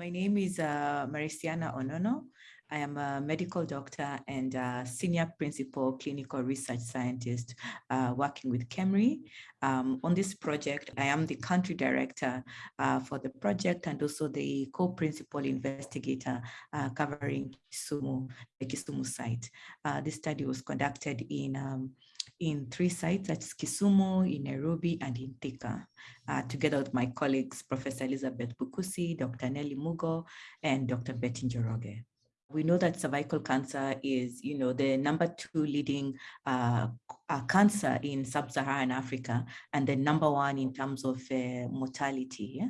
My name is uh, Maricianah Onono. I am a medical doctor and senior principal clinical research scientist uh, working with KEMRI. Um, on this project, I am the country director uh, for the project and also the co-principal investigator uh, covering Kisumu, the Kisumu site. Uh, this study was conducted in um, in three sites, that's Kisumu, in Nairobi, and in Thika, uh, together with my colleagues, Professor Elizabeth Bukusi, Dr. Nelly Mugo, and Dr. Betty Njoroge. We know that cervical cancer is, you know, the number two leading uh, uh, cancer in sub-Saharan Africa and the number one in terms of uh, mortality. Yeah?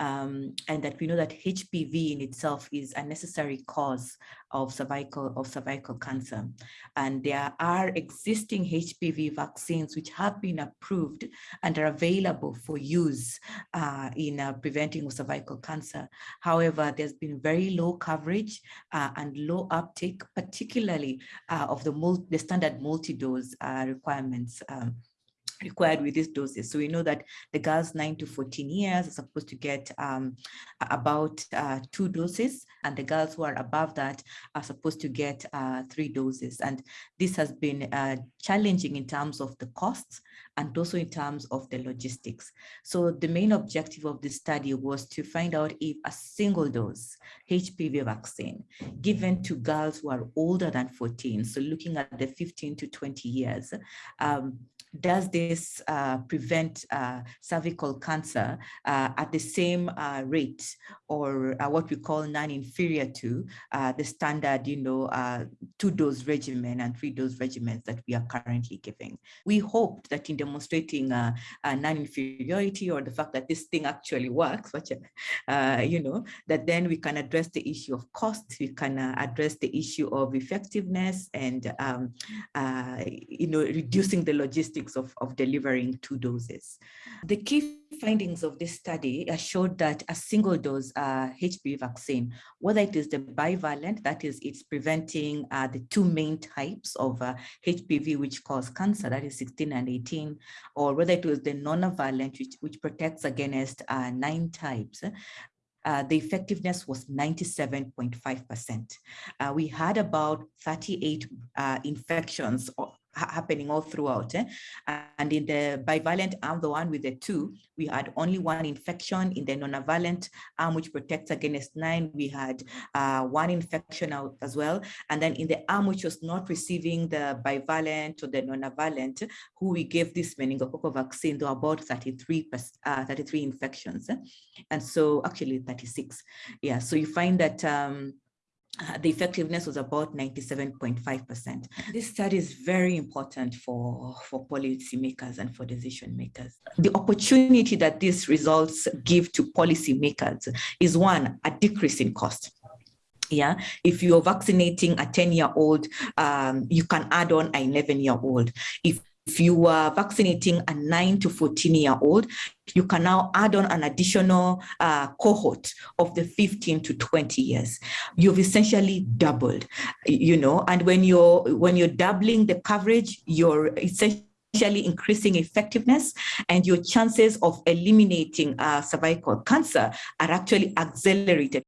Um, and that we know that HPV in itself is a necessary cause of cervical of cervical cancer. And there are existing HPV vaccines which have been approved and are available for use uh, in uh, preventing cervical cancer. However, there's been very low coverage uh, and low uptake, particularly uh, of the, the standard multi-dose requirements um, required with these doses. So we know that the girls 9 to 14 years are supposed to get um, about uh, two doses and the girls who are above that are supposed to get uh, three doses. And this has been uh, challenging in terms of the costs and also in terms of the logistics. So the main objective of this study was to find out if a single dose HPV vaccine given to girls who are older than 14, so looking at the 15 to 20 years, um, does this uh, prevent uh, cervical cancer uh, at the same uh, rate or uh, what we call non-inferior to uh, the standard, you know, two-dose regimen and three-dose regimens that we are currently giving. We hoped that in demonstrating non-inferiority or the fact that this thing actually works, which, you know, that then we can address the issue of cost, we can address the issue of effectiveness and, um, you know, reducing the logistics logistics of, of delivering two doses. The key findings of this study showed that a single dose uh, HPV vaccine, whether it is the bivalent, that is it's preventing uh, the two main types of uh, HPV which cause cancer, that is 16 and 18, or whether it was the nonavalent, which, which protects against uh, nine types, uh, the effectiveness was 97.5%. Uh, we had about 38 uh, infections happening all throughout. Eh? And in the bivalent arm, the one with the two, we had only one infection. In the nonavalent arm, which protects against nine, we had uh, one infection out as well. And then in the arm which was not receiving the bivalent or the nonavalent, who we gave this meningococcal vaccine, there were about 33, uh, 33 infections. Eh? And so actually 36. Yeah, so you find that um, uh, the effectiveness was about 97.5%. This study is very important for, for policymakers and for decision makers. The opportunity that these results give to policymakers is one, a decrease in cost yeah if you're vaccinating a 10 year old um, you can add on an 11 year old if if you are vaccinating a 9 to 14 year old, you can now add on an additional uh, cohort of the 15 to 20 years. You've essentially doubled, you know, and when you're when you're doubling the coverage, you're essentially increasing effectiveness and your chances of eliminating uh, cervical cancer are actually accelerated.